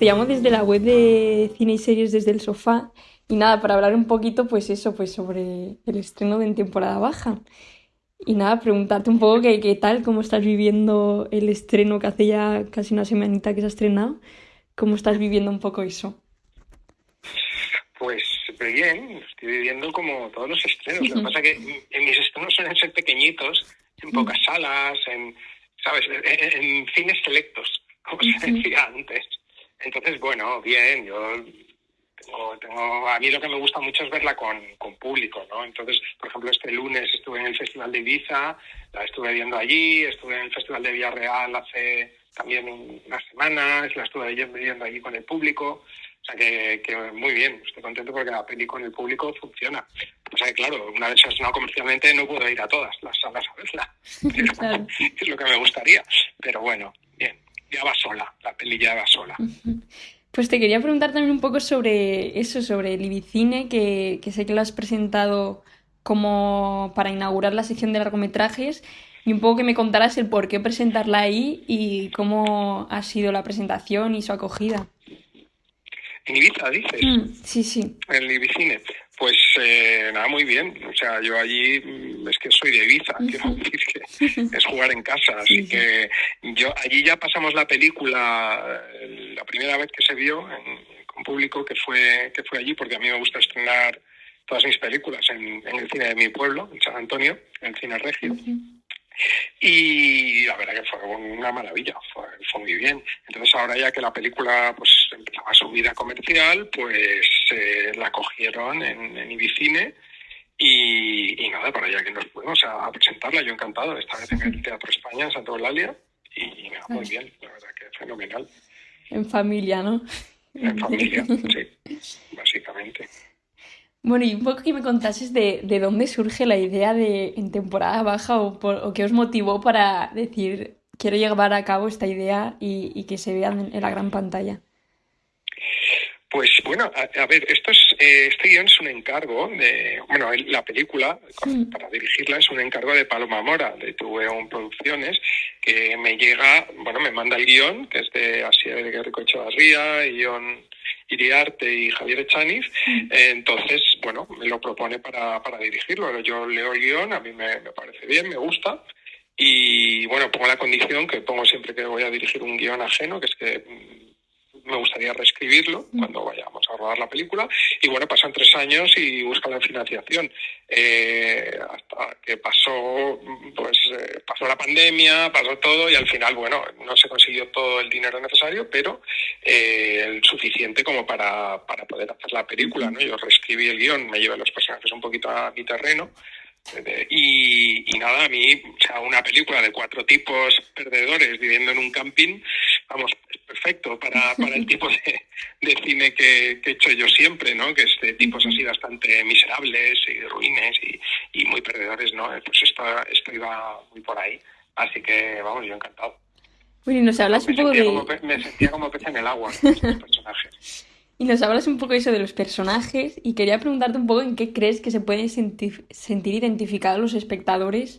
Te llamo desde la web de cine y series desde el sofá y nada, para hablar un poquito, pues eso, pues sobre el estreno de En temporada baja. Y nada, preguntarte un poco qué, qué tal, cómo estás viviendo el estreno que hace ya casi una semanita que se ha estrenado. ¿Cómo estás viviendo un poco eso? Pues bien, estoy viviendo como todos los estrenos. Lo que pasa es que en mis estrenos suelen ser pequeñitos, en pocas salas, en, ¿sabes? En, cines selectos, como se decía antes. Entonces, bueno, bien, yo tengo, tengo, a mí lo que me gusta mucho es verla con, con, público, ¿no? Entonces, por ejemplo, este lunes estuve en el Festival de Ibiza, la estuve viendo allí, estuve en el Festival de Villarreal hace también unas semanas, la estuve viendo allí con el público. O sea que, que, muy bien, estoy contento porque la peli con el público funciona. O sea que claro, una vez estrenado comercialmente no puedo ir a todas las salas a verla. es lo que me gustaría. Pero bueno, bien ya va sola, la peli ya va sola. Pues te quería preguntar también un poco sobre eso, sobre el Ibicine, que, que sé que lo has presentado como para inaugurar la sección de largometrajes y un poco que me contaras el por qué presentarla ahí y cómo ha sido la presentación y su acogida. En Ibiza, dices. Mm, sí, sí. En el Ibicine. Pues eh, nada, muy bien. O sea, yo allí mm, es que soy de Ibiza, quiero decir que es jugar en casa. Así que yo allí ya pasamos la película la primera vez que se vio con público que fue que fue allí, porque a mí me gusta estrenar todas mis películas en, el cine de mi pueblo, en San Antonio, en el cine Regio. Y la verdad que fue una maravilla, fue, muy bien. Entonces ahora ya que la película pues empezaba su vida comercial, pues eh, la cogieron en, en Ibicine y, nada, para allá que nos fuimos a, presentarla, yo encantado, esta vez en el Teatro España, en Santa Eulalia, y nada, muy bien, la verdad que fenomenal. En familia, ¿no? En familia, sí, básicamente. Bueno, y un poco que me contases de, de dónde surge la idea de en temporada baja o, o qué os motivó para decir quiero llevar a cabo esta idea y, y que se vean en, la gran pantalla. Pues bueno, a, ver, esto es, eh, este guion es un encargo de, bueno, la película, para dirigirla, es un encargo de Paloma Mora, de Tuveon Producciones, que me llega, bueno, me manda el guion, que es de Asier de Guerrico Echevarría, Ion Iriarte y Javier Echaniz, entonces, bueno, me lo propone para, para dirigirlo. Yo leo el guion, a mí me, me parece bien, me gusta, y bueno, pongo la condición que pongo siempre que voy a dirigir un guion ajeno, que es que me gustaría reescribirlo cuando vayamos a rodar la película. Y bueno, pasan tres años y buscan la financiación. Eh, hasta que pasó, pues, eh, pasó la pandemia, pasó todo y al final, bueno, no se consiguió todo el dinero necesario, pero eh, el suficiente como para, para poder hacer la película. ¿no? Yo reescribí el guion, me llevé los personajes un poquito a mi terreno. Y, y, nada, a mí, o sea, una película de cuatro tipos perdedores viviendo en un camping, vamos, perfecto para, para el tipo de, de cine que, que, he hecho yo siempre, ¿no? Que es de tipos así bastante miserables y ruines y, y muy perdedores, ¿no? Pues esto, esto iba muy por ahí. Así que, vamos, yo encantado. Bueno, y nos hablas un poco de... me sentía como pez en el agua con estos personajes. Y nos hablas un poco eso de los personajes y quería preguntarte un poco en qué crees que se pueden sentir, sentir identificados los espectadores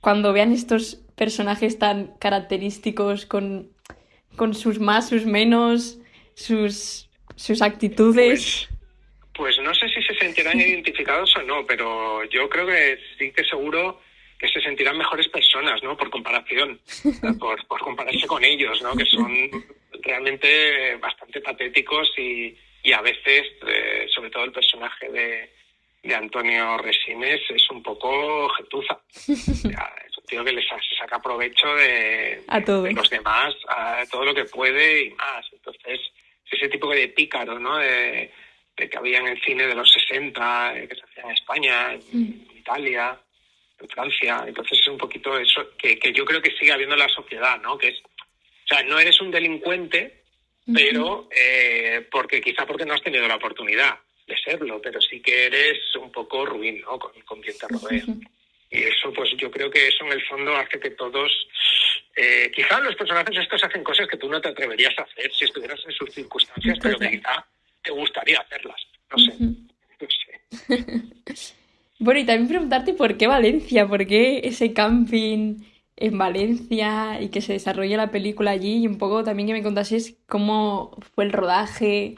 cuando vean estos personajes tan característicos con con sus más, sus menos, sus, sus actitudes? Pues, pues no sé si se sentirán identificados o no, pero yo creo que sí que seguro que se sentirán mejores personas, ¿no? Por comparación, por, por compararse con ellos, ¿no? Que son realmente bastante patéticos y, y a veces, eh, sobre todo el personaje de, de Antonio Resines es un poco jetuza. es tío que les se saca provecho de, los demás, a todo lo que puede y más. Entonces, ese tipo de pícaro, ¿no? De, que había en el cine de los 60, que se hacía en España, en mm. Italia, en Francia. Entonces es un poquito eso que, que yo creo que sigue habiendo en la sociedad, ¿no? Que es, o sea, no eres un delincuente, pero eh, porque quizá porque no has tenido la oportunidad de serlo, pero sí que eres un poco ruin, ¿no? Con, con quien te rodea. Y eso, pues yo creo que eso en el fondo hace que todos, eh, quizá los personajes estos hacen cosas que tú no te atreverías a hacer si estuvieras en sus circunstancias, pero que quizá te gustaría hacerlas. No sé. No sé. bueno, y también preguntarte por qué Valencia, por qué ese camping en Valencia y que se desarrolle la película allí y un poco también que me contases cómo fue el rodaje,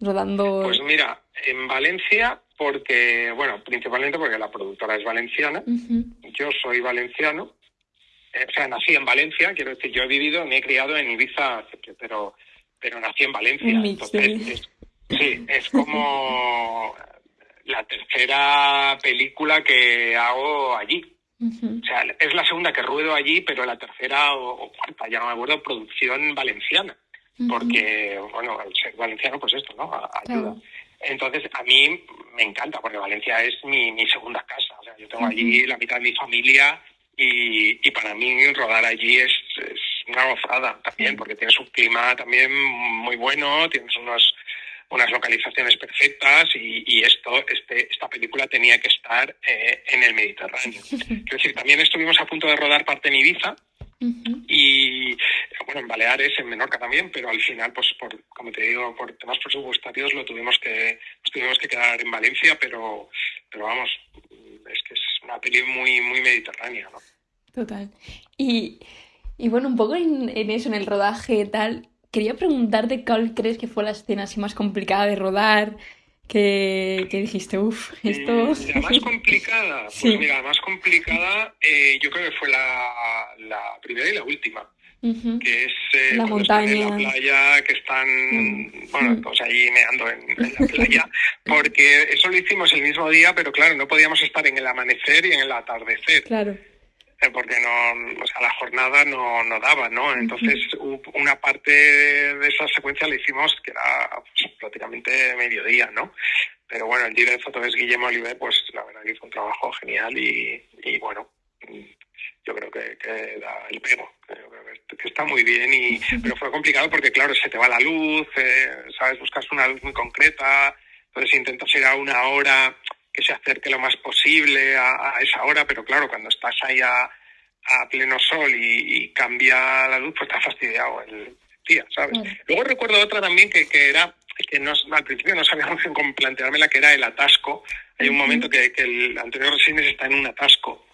rodando... Pues mira, en Valencia porque, bueno, principalmente porque la productora es valenciana, yo soy valenciano, eh, o sea, nací en Valencia, quiero decir, yo he vivido, me he criado en Ibiza, pero, pero nací en Valencia. Entonces, sí, es como la tercera película que hago allí. O sea, es la segunda que ruedo allí, pero la tercera o, cuarta, ya no me acuerdo, producción valenciana. Porque, bueno, al ser valenciano, pues esto, ¿no? Ayuda. Entonces, a mí me encanta, porque Valencia es mi, mi segunda casa. O sea, yo tengo allí la mitad de mi familia y, y para mí rodar allí es, es una gozada también, porque tienes un clima también muy bueno, tienes unos, unas localizaciones perfectas y, y esto, este, esta película tenía que estar eh, en el Mediterráneo. Quiero decir, también estuvimos a punto de rodar parte en Ibiza, y bueno, en Baleares, en Menorca también, pero al final, pues por, como te digo, por temas presupuestarios lo tuvimos que, tuvimos que quedar en Valencia, pero, pero vamos, es que es una peli muy, muy mediterránea, ¿no? Total. Y, y bueno, un poco en, en eso, en el rodaje tal, quería preguntarte cuál crees que fue la escena así más complicada de rodar, que, dijiste, uff, esto... La más complicada, pues mira, la más complicada eh, yo creo que fue la, la primera y la última. que es eh, la montaña. en la playa, que están, mm. bueno, pues ahí meando en, la playa, porque eso lo hicimos el mismo día, pero claro, no podíamos estar en el amanecer y en el atardecer. Claro. Eh, porque no, o sea, la jornada no, no daba, ¿no? Entonces, una parte de esa secuencia la hicimos que era pues, prácticamente mediodía, ¿no? Pero bueno, el director de foto es Guillermo Oliver, pues la verdad que hizo un trabajo genial y, y bueno, yo creo que, que da el pego, creo que, está muy bien, y, pero fue complicado porque claro, se te va la luz, eh, sabes, buscas una luz muy concreta, entonces intentas ir a una hora que se acerque lo más posible a, esa hora, pero claro, cuando estás ahí a, pleno sol y, cambia la luz, pues está fastidiado el día, ¿sabes? Luego recuerdo otra también que, que era, que no, al principio no sabíamos cómo planteármela, que era el atasco. Hay un momento que, el anterior Resines está en un atasco.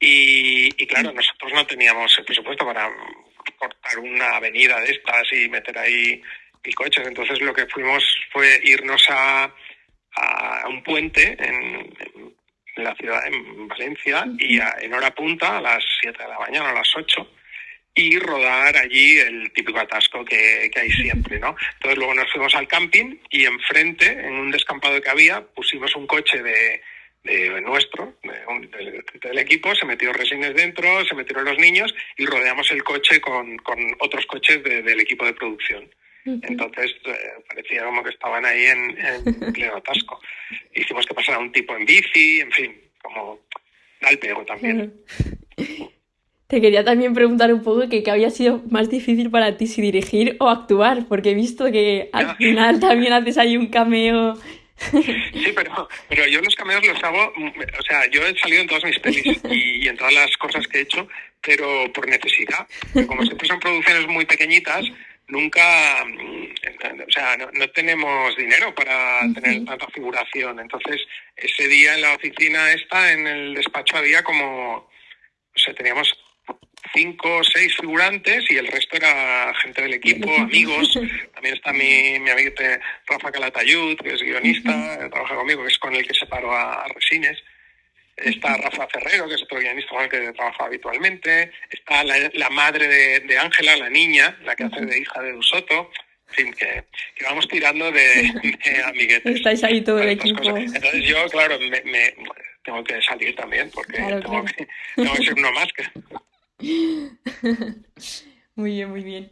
Y, y claro, nosotros no teníamos el presupuesto para cortar una avenida de estas y meter ahí mil coches. Entonces lo que fuimos fue irnos a, a un puente en, la ciudad, en Valencia, y en hora punta, a las 7 de la mañana, a las 8, y rodar allí el típico atasco que, hay siempre, ¿no? Entonces luego nos fuimos al camping y enfrente, en un descampado que había, pusimos un coche de, de nuestro, del, equipo, se metió resines dentro, se metieron los niños y rodeamos el coche con, con otros coches del equipo de producción. Entonces eh, parecía como que estaban ahí en, en pleno atasco. Hicimos que pasara un tipo en bici, en fin, como al pego también. Te quería también preguntar un poco que qué había sido más difícil para ti, si dirigir o actuar, porque he visto que al final también haces ahí un cameo. Sí, pero, pero yo los cameos los hago, o sea, yo he salido en todas mis pelis y, y en todas las cosas que he hecho, pero por necesidad. Como siempre son producciones muy pequeñitas, nunca, mm, o sea, no, tenemos dinero para tener tanta figuración. Entonces, ese día en la oficina esta, en el despacho, había como, o sea, teníamos cinco o seis figurantes y el resto era gente del equipo, amigos. También está mi, mi amigo Rafa Calatayud, que es guionista, trabaja conmigo, que es con el que separo a Resines. Está Rafa Ferrero, que es otro guionista con el que trabaja habitualmente. Está la, madre de Ángela, la niña, la que hace de hija de Dusoto. En fin, que, que vamos tirando de, amiguetes. Estáis ahí todo el equipo. Entonces yo, claro, me, tengo que salir también, porque tengo, Que, tengo, que, ser uno más. Que... muy bien, muy bien.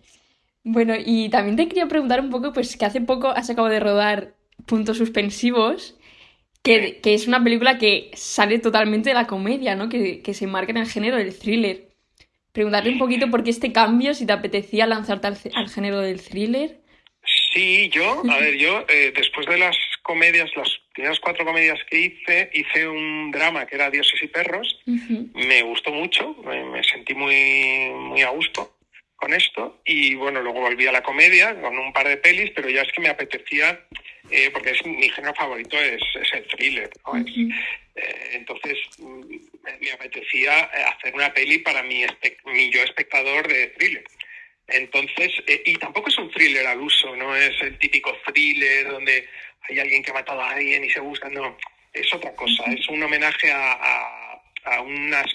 Bueno, y también te quería preguntar un poco, pues que hace poco has acabado de rodar Puntos Suspensivos que, es una película que sale totalmente de la comedia, ¿no? Que, se marca en el género del thriller. Preguntarle un poquito por qué este cambio, si te apetecía lanzarte al, género del thriller. Sí, yo, a ver, yo eh, después de las comedias, las primeras cuatro comedias que hice, hice un drama que era Dioses y Perros. Me gustó mucho, me, sentí muy, muy a gusto con esto. Y bueno, luego volví a la comedia con un par de pelis, pero ya es que me apetecía, eh, porque es mi género favorito es, el thriller. Eh, entonces mm, me apetecía hacer una peli para mi, mi yo espectador de thriller. Entonces, eh, y tampoco es un thriller al uso, no es el típico thriller donde hay alguien que ha matado a alguien y se busca, no, es otra cosa, es un homenaje a, a, unas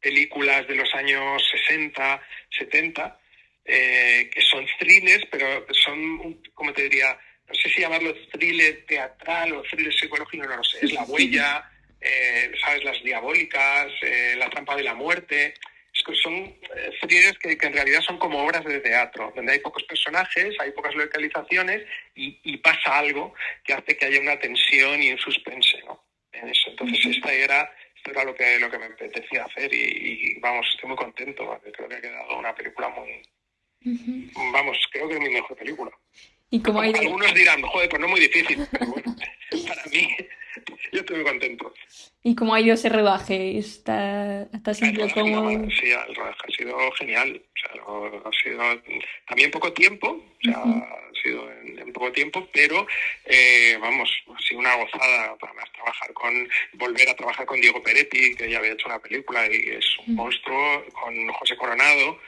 películas de los años 60, 70, eh, que son thrillers, pero son, como te diría, no sé si llamarlo thriller teatral o thriller psicológico, no lo sé, es La Huella, eh, ¿sabes? Las Diabólicas, La Trampa de la Muerte, son eh, series que, en realidad son como obras de teatro, donde hay pocos personajes, hay pocas localizaciones y, pasa algo que hace que haya una tensión y un suspense ¿no? en eso. Entonces, esta era, esto era lo que, lo que me apetecía hacer y, vamos, estoy muy contento. Creo que ha quedado una película muy... Vamos, creo que es mi mejor película. ¿Y como hay... Algunos dirán, joder, pues no es muy difícil, pero bueno, para mí yo estoy muy contento. ¿Y cómo ha ido ese rodaje? ¿Está, está siempre como...? Sí, el rodaje ha sido genial. O sea, ha sido también poco tiempo, o sea, ha sido en, poco tiempo, pero eh, vamos, ha sido una gozada además trabajar con, volver a trabajar con Diego Peretti, que ya había hecho una película y es un monstruo, con José Coronado,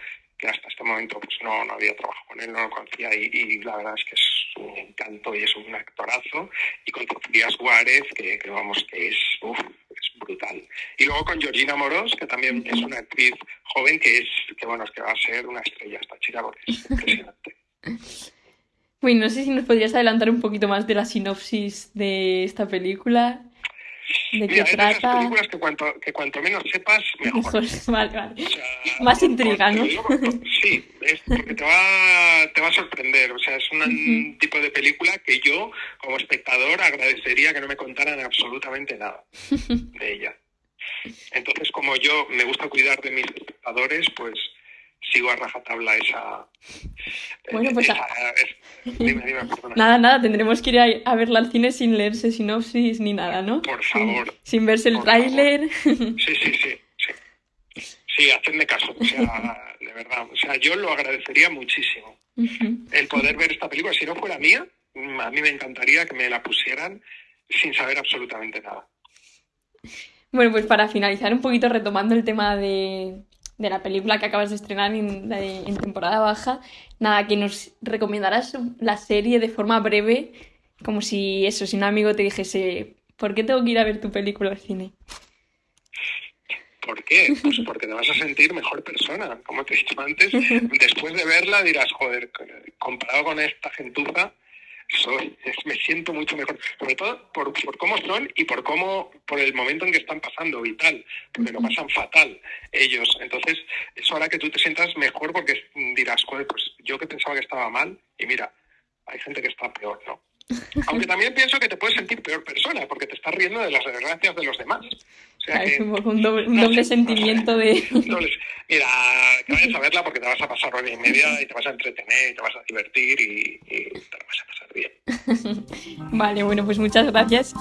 que hasta este momento pues no, no había trabajado con él, no lo conocía y, la verdad es que es un encanto y es un actorazo. Y con Sofía Suárez, que, vamos, que es, es brutal. Y luego con Georgina Moros, que también es una actriz joven que es, que bueno, es que va a ser una estrella esta chica porque es impresionante. Bueno, no sé si nos podrías adelantar un poquito más de la sinopsis de esta película. ¿De qué trata? películas que cuanto, que cuanto menos sepas, mejor. vale, vale. Más intriga, ¿no? sí, es porque te va, te va a sorprender. O sea, es un tipo de película que yo, como espectador, agradecería que no me contaran absolutamente nada de ella. Entonces, como yo me gusta cuidar de mis espectadores, pues sigo a rajatabla esa. Bueno, pues. dime, dime, Nada, nada, tendremos que ir a, verla al cine sin leerse sinopsis ni nada, ¿no? Por favor. Sin, verse el tráiler. Sí, sí, sí, sí. Sí, hacedme caso, o sea, de verdad. O sea, yo lo agradecería muchísimo. El poder ver esta película, si no fuera mía, a mí me encantaría que me la pusieran sin saber absolutamente nada. Bueno, pues para finalizar un poquito retomando el tema de, de la película que acabas de estrenar en, temporada baja, nada, que nos recomendarás la serie de forma breve, como si eso, si un amigo te dijese, ¿por qué tengo que ir a ver tu película al cine? ¿Por qué? Pues porque te vas a sentir mejor persona, como te he dicho antes. Después de verla dirás, joder, comparado con esta gentuza, soy, me siento mucho mejor, sobre todo por, por, cómo son y por cómo, por el momento en que están pasando vital, porque lo pasan fatal ellos. Entonces, eso hará que tú te sientas mejor porque dirás, pues yo que pensaba que estaba mal y mira, hay gente que está peor, ¿no? Aunque también pienso que te puedes sentir peor persona porque te estás riendo de las desgracias de los demás. es un, doble, sentimiento de... Mira, que vayas a verla porque te vas a pasar hora y media y te vas a entretener y te vas a divertir y, y te vas a pasar bien. vale, bueno, pues muchas gracias.